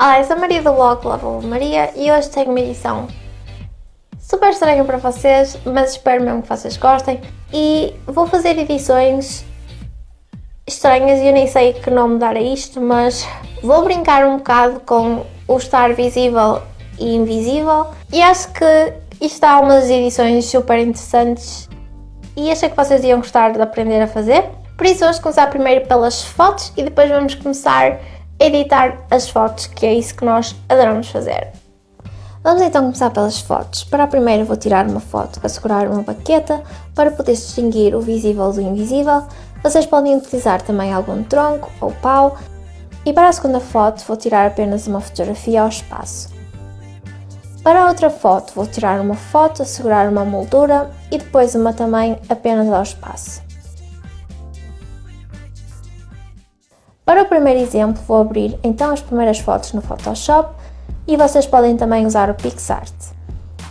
Olá, eu sou a Maria do blog Lava Maria e hoje tenho uma edição super estranha para vocês, mas espero mesmo que vocês gostem. E vou fazer edições estranhas e eu nem sei que nome dar a isto, mas vou brincar um bocado com o estar visível e invisível. E acho que isto há umas edições super interessantes e achei que vocês iam gostar de aprender a fazer. Por isso vamos começar primeiro pelas fotos e depois vamos começar editar as fotos, que é isso que nós adoramos fazer. Vamos então começar pelas fotos. Para a primeira vou tirar uma foto a segurar uma baqueta para poder distinguir o visível do invisível. Vocês podem utilizar também algum tronco ou pau. E para a segunda foto vou tirar apenas uma fotografia ao espaço. Para a outra foto vou tirar uma foto a segurar uma moldura e depois uma também apenas ao espaço. Para o primeiro exemplo vou abrir então as primeiras fotos no Photoshop e vocês podem também usar o PixArt.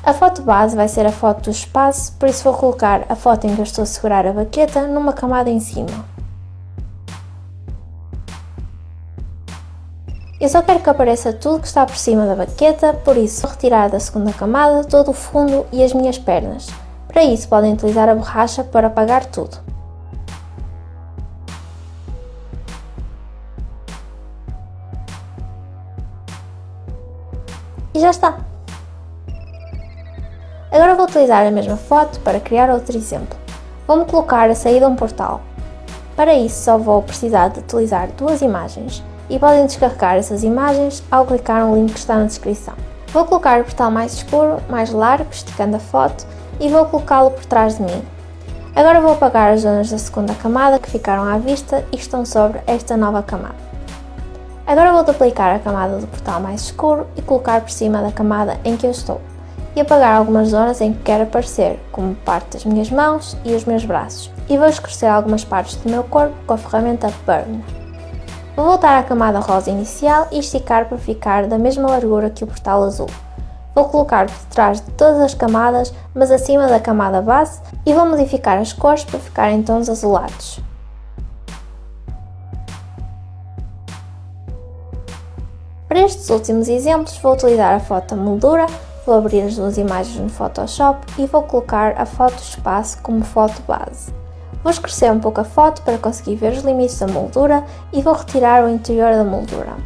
A foto base vai ser a foto do espaço, por isso vou colocar a foto em que eu estou a segurar a baqueta numa camada em cima. Eu só quero que apareça tudo que está por cima da baqueta, por isso vou retirar da segunda camada todo o fundo e as minhas pernas. Para isso podem utilizar a borracha para apagar tudo. E já está! Agora vou utilizar a mesma foto para criar outro exemplo. Vou-me colocar a saída a um portal. Para isso só vou precisar de utilizar duas imagens e podem descarregar essas imagens ao clicar no link que está na descrição. Vou colocar o portal mais escuro, mais largo, esticando a foto e vou colocá-lo por trás de mim. Agora vou apagar as zonas da segunda camada que ficaram à vista e estão sobre esta nova camada. Agora vou duplicar a camada do portal mais escuro e colocar por cima da camada em que eu estou e apagar algumas zonas em que quero aparecer, como parte das minhas mãos e os meus braços, e vou escurecer algumas partes do meu corpo com a ferramenta Burn. Vou voltar à camada rosa inicial e esticar para ficar da mesma largura que o portal azul. Vou colocar por trás de todas as camadas, mas acima da camada base, e vou modificar as cores para ficar em tons azulados. Para estes últimos exemplos vou utilizar a foto moldura, vou abrir as duas imagens no Photoshop e vou colocar a foto espaço como foto base. Vou escurecer um pouco a foto para conseguir ver os limites da moldura e vou retirar o interior da moldura.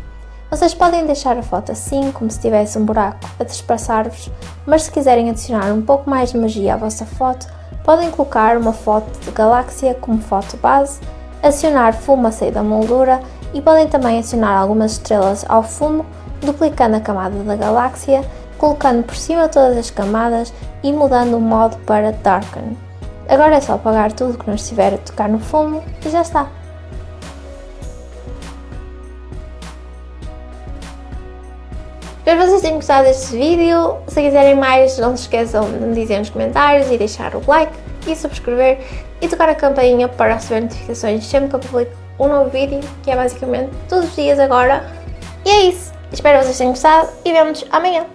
Vocês podem deixar a foto assim, como se tivesse um buraco a dispersar-vos, mas se quiserem adicionar um pouco mais de magia à vossa foto, podem colocar uma foto de galáxia como foto base, adicionar fumo a sair da moldura e podem também adicionar algumas estrelas ao fumo, duplicando a camada da galáxia, colocando por cima todas as camadas e mudando o modo para Darken. Agora é só apagar tudo que não estiver a tocar no fumo e já está. Espero que vocês tenham gostado deste vídeo. Se quiserem mais, não se esqueçam de me dizer nos comentários e deixar o like e subscrever e tocar a campainha para receber notificações sempre que eu publico um novo vídeo, que é basicamente todos os dias agora. E é isso. Espero que vocês tenham gostado e vemos amanhã.